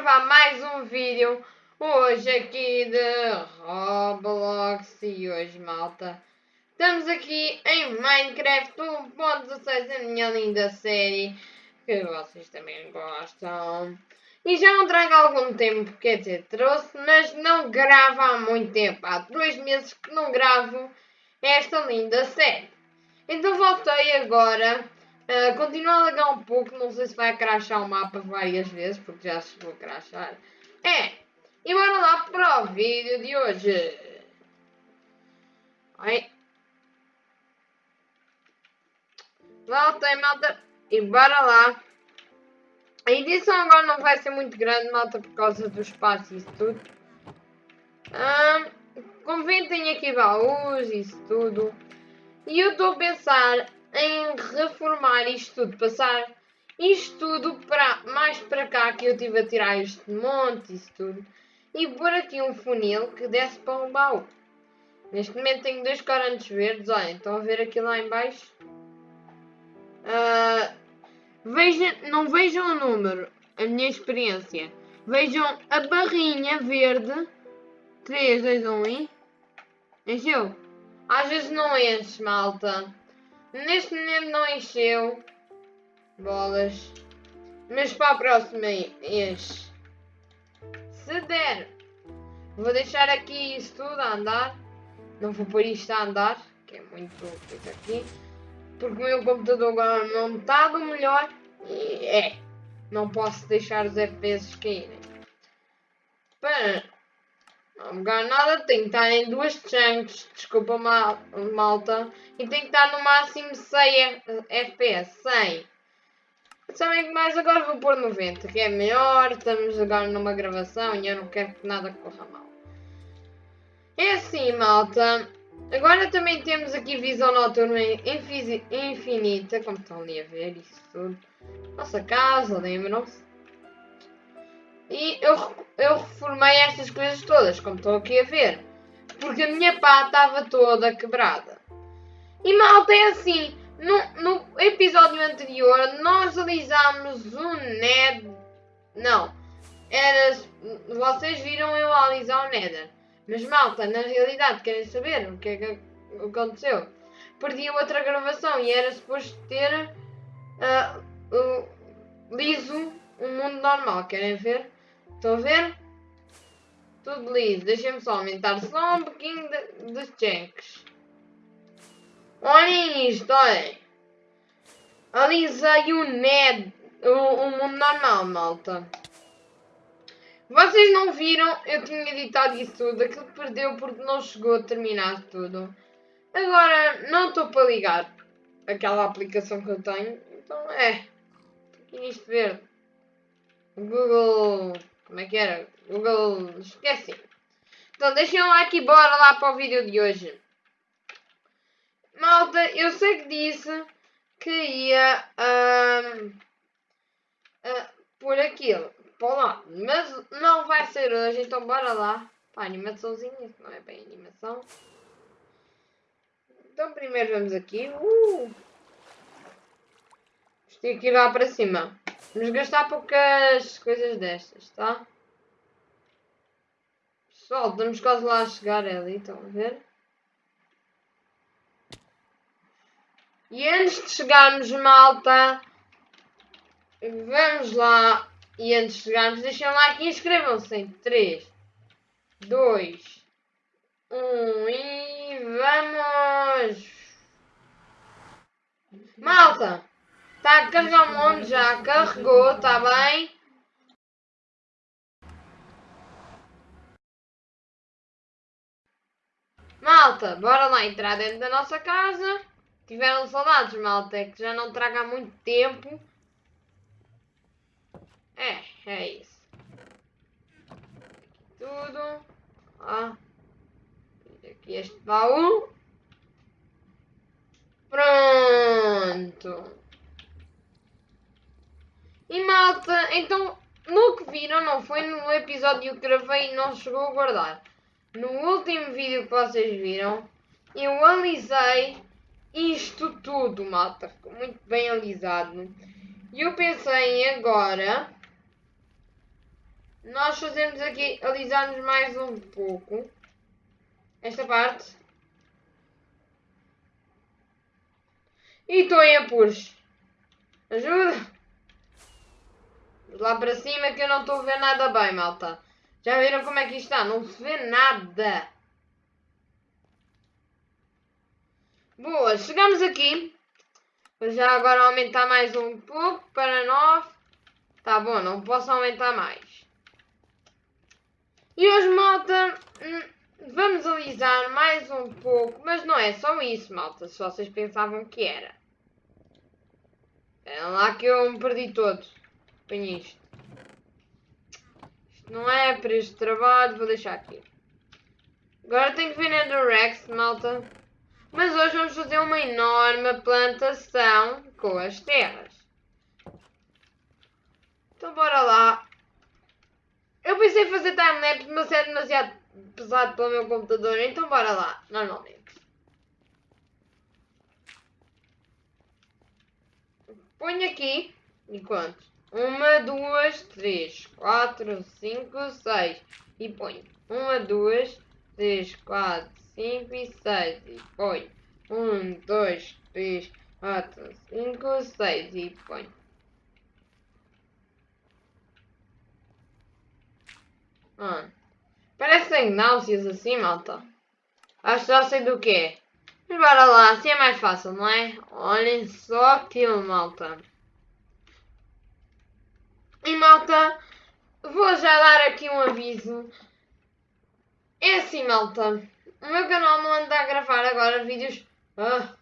gravar mais um vídeo hoje aqui de Roblox. E hoje malta estamos aqui em Minecraft 1.16 a minha linda série que vocês também gostam. E já não trago algum tempo, quer dizer, trouxe, mas não gravo há muito tempo, há dois meses que não gravo esta linda série. Então voltei agora Uh, continua a lagar um pouco, não sei se vai crashar o mapa várias vezes, porque já chegou a crashar. É, e bora lá para o vídeo de hoje. Ai. Voltei, malta, e bora lá. A edição agora não vai ser muito grande, malta, por causa do espaço e isso tudo. Um, convém aqui baús e isso tudo. E eu estou a pensar em reformar isto tudo, passar isto tudo para, mais para cá que eu tive a tirar este monte, isso tudo, e pôr aqui um funil que desce para um baú. Neste momento tenho dois corantes verdes, olhem, estão a ver aqui lá em baixo? Uh, veja, não vejam o número, a minha experiência. Vejam a barrinha verde. 3, 2, 1 e... Encheu? Às vezes não enche, malta. Neste momento não encheu bolas. Mas para a próxima enche. Se der, vou deixar aqui isso tudo a andar. Não vou pôr isto a andar, que é muito coisa aqui. Porque o meu computador agora não está do melhor. E é, não posso deixar os FPS caírem. Para não nada, tem que estar em duas chunks, desculpa mal, malta, e tem que estar no máximo 100 FPS, 100. Sabem que mais agora vou pôr 90, que é melhor, estamos agora numa gravação e eu não quero que nada corra mal. É assim, malta, agora também temos aqui visão noturna infinita, como estão ali a ver isso tudo. Nossa casa, lembram-se? E eu, eu reformei estas coisas todas, como estão aqui a ver. Porque a minha pá estava toda quebrada. E malta é assim, no, no episódio anterior nós alisámos o Nether. Não, era, vocês viram eu alisar o Nether. Mas malta, na realidade querem saber o que é que aconteceu? Perdi outra gravação e era suposto ter uh, uh, liso um mundo normal, querem ver? Estão a ver? Tudo liso. Deixem-me só aumentar só um pouquinho de checks. Olhem isto, olhem. Alisei o NED, o, o mundo normal, malta. Vocês não viram? Eu tinha editado isso tudo. Aquilo que perdeu porque não chegou a terminar tudo. Agora, não estou para ligar aquela aplicação que eu tenho. Então, é. Nisto verde. Google como é que era? Google. Esqueci. Então deixem um like e bora lá para o vídeo de hoje. Malta, eu sei que disse que ia uh, por aquilo, lá, mas não vai ser hoje, então bora lá para a animaçãozinha, não é bem animação. Então primeiro vamos aqui, uh, isto aqui lá para cima. Vamos gastar poucas coisas destas, tá? Pessoal, estamos quase lá a chegar ali, estão a ver? E antes de chegarmos, malta, vamos lá. E antes de chegarmos, deixem like e inscrevam-se em 3, 2, 1 e vamos! Malta! Está a um monte já, carregou, está bem? Malta, bora lá entrar dentro da nossa casa. Tiveram saudades, malta, é que já não traga muito tempo. É, é isso. Tudo. Ó. Aqui este baú. Pronto. E malta, então no que viram, não foi no episódio que gravei e não chegou a guardar. No último vídeo que vocês viram, eu alisei isto tudo, malta. Ficou muito bem alisado. E eu pensei agora nós fazemos aqui, alisarmos mais um pouco esta parte. E estou em apuros. Ajuda! Lá para cima que eu não estou a ver nada bem, malta. Já viram como é que isto está? Não se vê nada. Boa, chegamos aqui. Vou já agora aumentar mais um pouco para 9. Tá bom, não posso aumentar mais. E hoje, malta, hum, vamos alisar mais um pouco. Mas não é só isso, malta, se vocês pensavam que era. É lá que eu me perdi todo. Põe isto. Isto não é para este trabalho, vou deixar aqui. Agora tenho que vir na Rex, malta. Mas hoje vamos fazer uma enorme plantação com as terras. Então bora lá. Eu pensei em fazer timelapse, mas é demasiado pesado para o meu computador, então bora lá, normalmente. Ponho aqui, enquanto? Uma, duas, três, quatro, cinco, seis. E ponho uma, duas, três, quatro, cinco e seis. E ponho um, dois, três, quatro, cinco, seis. E ponho. Ah. Parecem náuseas assim, malta. Acho que já sei do que é. Mas bora lá, assim é mais fácil, não é? Olhem só aquilo, malta. E malta, vou já dar aqui um aviso. É assim, malta. O meu canal não anda a gravar agora vídeos ah,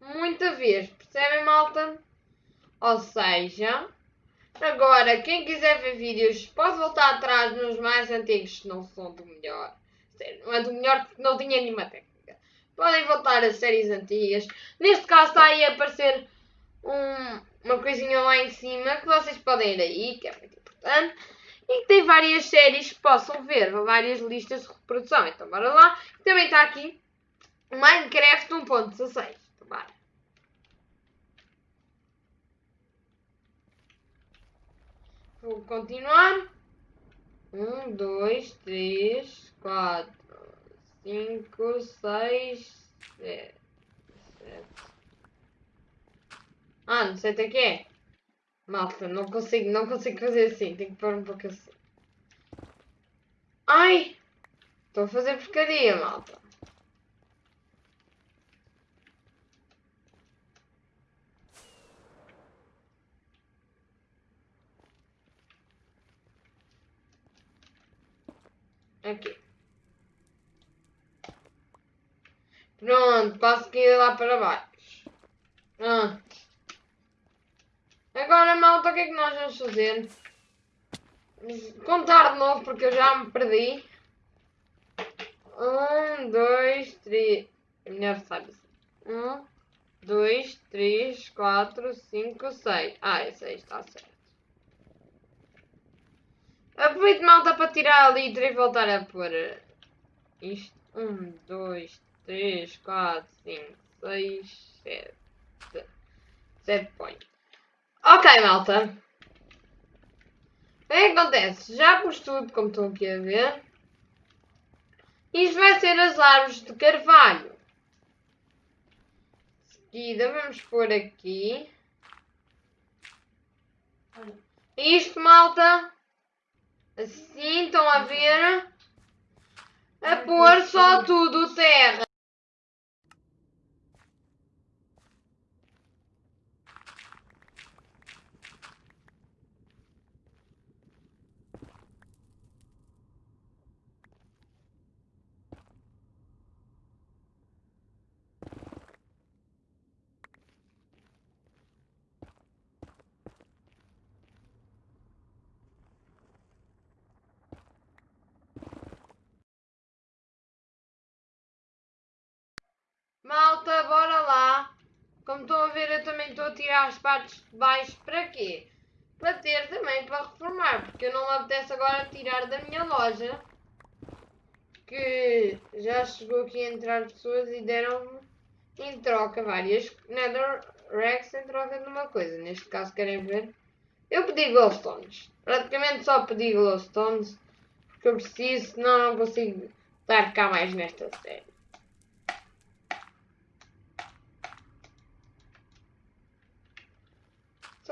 muita vez. Percebem, malta? Ou seja, agora quem quiser ver vídeos pode voltar atrás nos mais antigos que não são do melhor. Não é do melhor porque não tinha nenhuma técnica. Podem voltar a séries antigas. Neste caso está aí a aparecer um, uma coisinha lá em cima que vocês podem ir aí, que é muito importante. E que tem várias séries que possam ver, várias listas de reprodução. Então bora lá. Também está aqui Minecraft 1.16. Então bora. Vou continuar. Um, dois, três, quatro cinco, seis, sete, sete. Ah, não sei até que é. Malta, não consigo, não consigo fazer assim. Tenho que pôr um pouco assim. Ai! Estou a fazer porcaria, malta. Aqui. Pronto, passo que ir lá para baixo. Pronto. Agora, malta, o que é que nós vamos fazer? Contar de novo, porque eu já me perdi. Um, dois, três. É melhor sabe assim. Um, dois, três, quatro, cinco, seis. Ah, esse aí está certo. Aproveito malta para tirar a letra e voltar a pôr isto. Um, dois, 3, 4, 5, 6, 7. 7 pontos. Ok, malta. O que acontece? Já pus tudo, como estão aqui a ver. Isto vai ser as árvores de carvalho. Seguida, vamos pôr aqui. Isto, malta. Assim, estão a ver? A pôr só tudo terra. Malta, bora lá. Como estão a ver, eu também estou a tirar as partes de baixo. Para quê? Para ter também para reformar. Porque eu não me apetece agora tirar da minha loja. Que já chegou aqui a entrar pessoas e deram-me em troca várias Nether Rex em troca de uma coisa. Neste caso, querem ver? Eu pedi glowstones. Praticamente só pedi glowstones. Porque eu preciso, senão não consigo estar cá mais nesta série.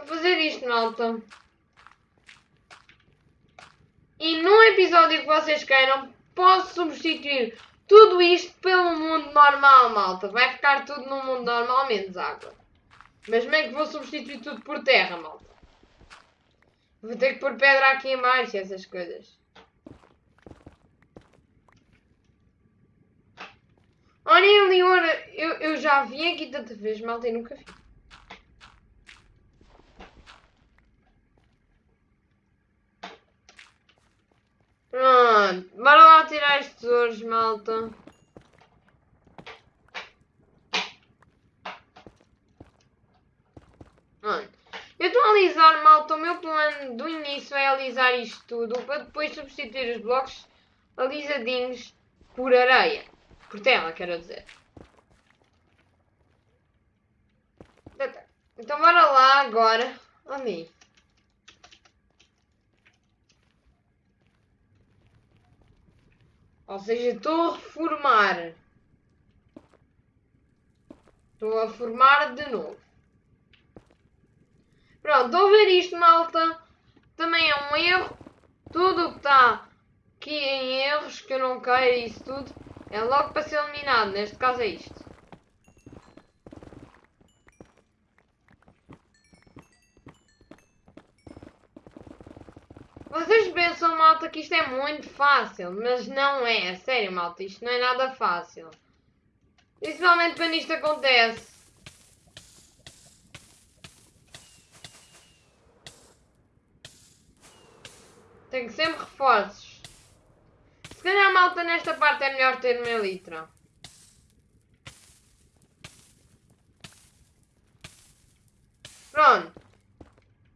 Só fazer isto, malta. E num episódio que vocês queiram, posso substituir tudo isto pelo mundo normal, malta. Vai ficar tudo no mundo normal, menos água. Mas é que vou substituir tudo por terra, malta? Vou ter que pôr pedra aqui em baixo, essas coisas. Olha ali, eu, eu já vim aqui tanta vez, malta, e nunca vi. Pronto, bora lá tirar estes tesouros, malta. Eu estou a alisar, malta. O meu plano do início é alisar isto tudo para depois substituir os blocos alisadinhos por areia. Por terra, quero dizer. Então bora lá agora. Ali. Ou seja, estou a reformar. Estou a formar de novo. Pronto, estou a ver isto, malta. Também é um erro. Tudo o que está aqui em erros, que eu não quero isso tudo, é logo para ser eliminado. Neste caso é isto. Malta, que isto é muito fácil, mas não é. Sério, malta, isto não é nada fácil. Principalmente quando isto acontece. Tenho sempre reforços. Se calhar, malta, nesta parte é melhor ter uma litra. Pronto.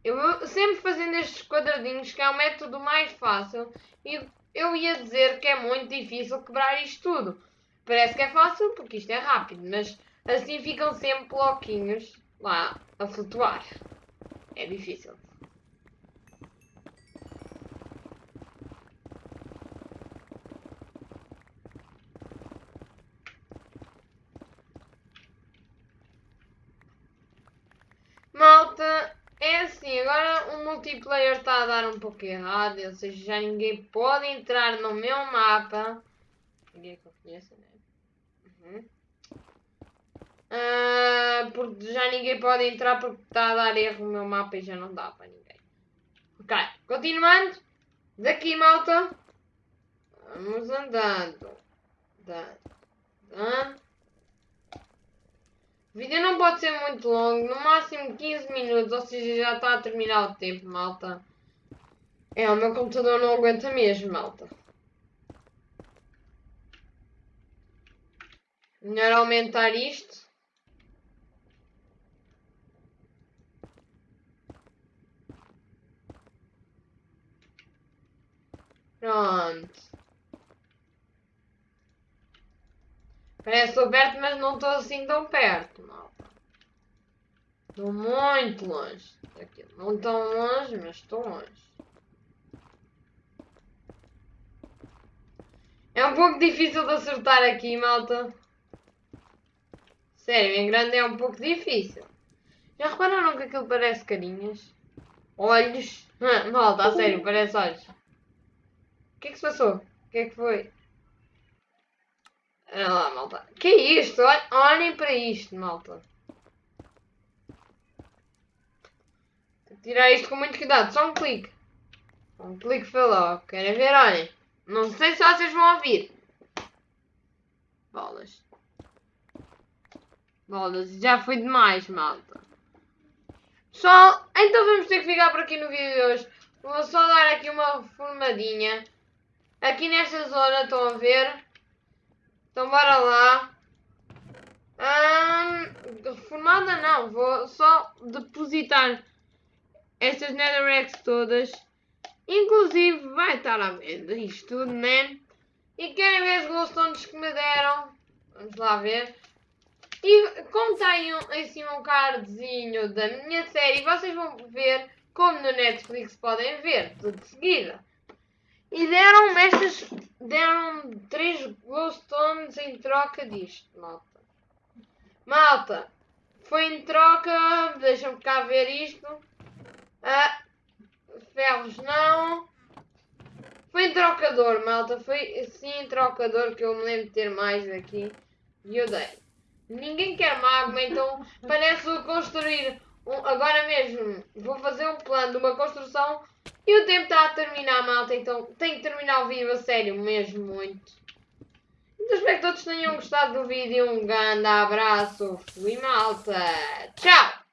Eu vou sempre fazendo estes quadradinhos, que é o método mais fácil. E eu ia dizer que é muito difícil quebrar isto tudo. Parece que é fácil, porque isto é rápido, mas assim ficam sempre bloquinhos lá a flutuar. É difícil. Malta, é assim, agora o multiplayer está a dar um pouco errado, ou seja, já ninguém pode entrar no meu mapa. Ninguém que eu conheça, né? Uhum. Uh, porque já ninguém pode entrar porque está a dar erro no meu mapa e já não dá para ninguém. Ok, continuando. Daqui, malta. Vamos andando. Andando. Andando. O vídeo não pode ser muito longo, no máximo 15 minutos, ou seja, já está a terminar o tempo, malta. É, o meu computador não aguenta mesmo, malta. Melhor aumentar isto. Pronto. Parece que estou perto, mas não estou assim tão perto, malta. Estou muito longe. Aqui. Não tão longe, mas estou longe. É um pouco difícil de acertar aqui, malta. Sério, em grande é um pouco difícil. Já repararam que aquilo parece carinhas? Olhos? malta, a sério, parece olhos. O que é que se passou? O que é que foi? Olha lá, malta. Que é isto? Olhem para isto, malta. Tirar isto com muito cuidado. Só um clique. Um clique foi logo. Querem ver? Olhem. Não sei se vocês vão ouvir. Bolas. Bolas. Já foi demais, malta. Só... Então vamos ter que ficar por aqui no vídeo de hoje. Vou só dar aqui uma formadinha. Aqui nesta zona, estão a ver? Então bora lá. Hum, formada não, vou só depositar estas netherracks todas. Inclusive vai estar à venda isto tudo, né? E querem ver os glowstones que me deram? Vamos lá ver. E como tem assim um cardzinho da minha série, vocês vão ver como no Netflix podem ver, tudo de seguida. E deram-me estas, deram-me 3 glowstones em troca disto, malta. Malta, foi em troca, deixa-me cá ver isto. Ah, ferros não. Foi em trocador, malta. Foi sim em trocador que eu me lembro de ter mais aqui. E eu dei. Ninguém quer magma, então parece construir um, agora mesmo. Vou fazer um plano de uma construção e o tempo está a terminar, malta. Então tenho que terminar o vídeo a sério, mesmo muito. Então espero que todos tenham gostado do vídeo. Um grande abraço. Fui malta. Tchau!